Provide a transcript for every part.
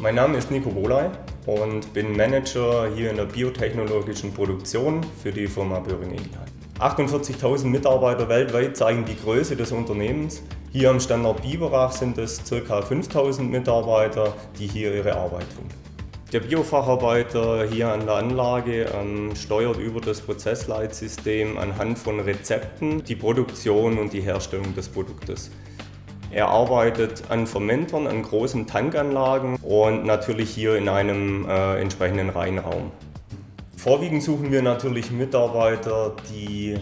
Mein Name ist Nico Boley und bin Manager hier in der biotechnologischen Produktion für die Firma Böhring Ingelheim. 48.000 Mitarbeiter weltweit zeigen die Größe des Unternehmens. Hier am Standort Biberach sind es ca. 5.000 Mitarbeiter, die hier ihre Arbeit tun. Der Biofacharbeiter hier an der Anlage ähm, steuert über das Prozessleitsystem anhand von Rezepten die Produktion und die Herstellung des Produktes. Er arbeitet an Fermentern, an großen Tankanlagen und natürlich hier in einem äh, entsprechenden Reinraum. Vorwiegend suchen wir natürlich Mitarbeiter, die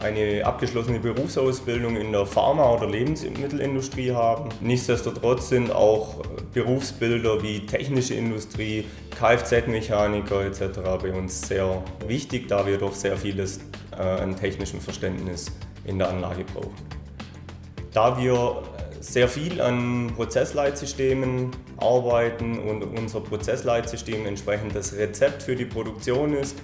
eine abgeschlossene Berufsausbildung in der Pharma- oder Lebensmittelindustrie haben. Nichtsdestotrotz sind auch Berufsbilder wie technische Industrie, Kfz-Mechaniker etc. bei uns sehr wichtig, da wir doch sehr vieles äh, an technischem Verständnis in der Anlage brauchen. Da wir sehr viel an Prozessleitsystemen arbeiten und unser Prozessleitsystem entsprechend das Rezept für die Produktion ist,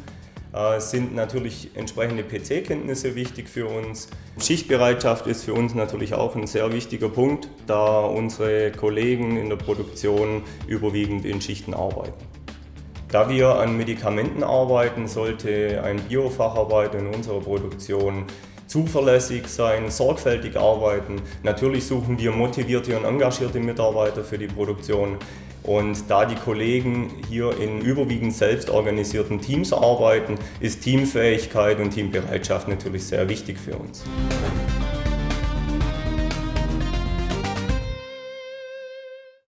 äh, sind natürlich entsprechende PC-Kenntnisse wichtig für uns. Schichtbereitschaft ist für uns natürlich auch ein sehr wichtiger Punkt, da unsere Kollegen in der Produktion überwiegend in Schichten arbeiten. Da wir an Medikamenten arbeiten, sollte ein Biofacharbeiter in unserer Produktion zuverlässig sein, sorgfältig arbeiten. Natürlich suchen wir motivierte und engagierte Mitarbeiter für die Produktion. Und da die Kollegen hier in überwiegend selbstorganisierten Teams arbeiten, ist Teamfähigkeit und Teambereitschaft natürlich sehr wichtig für uns.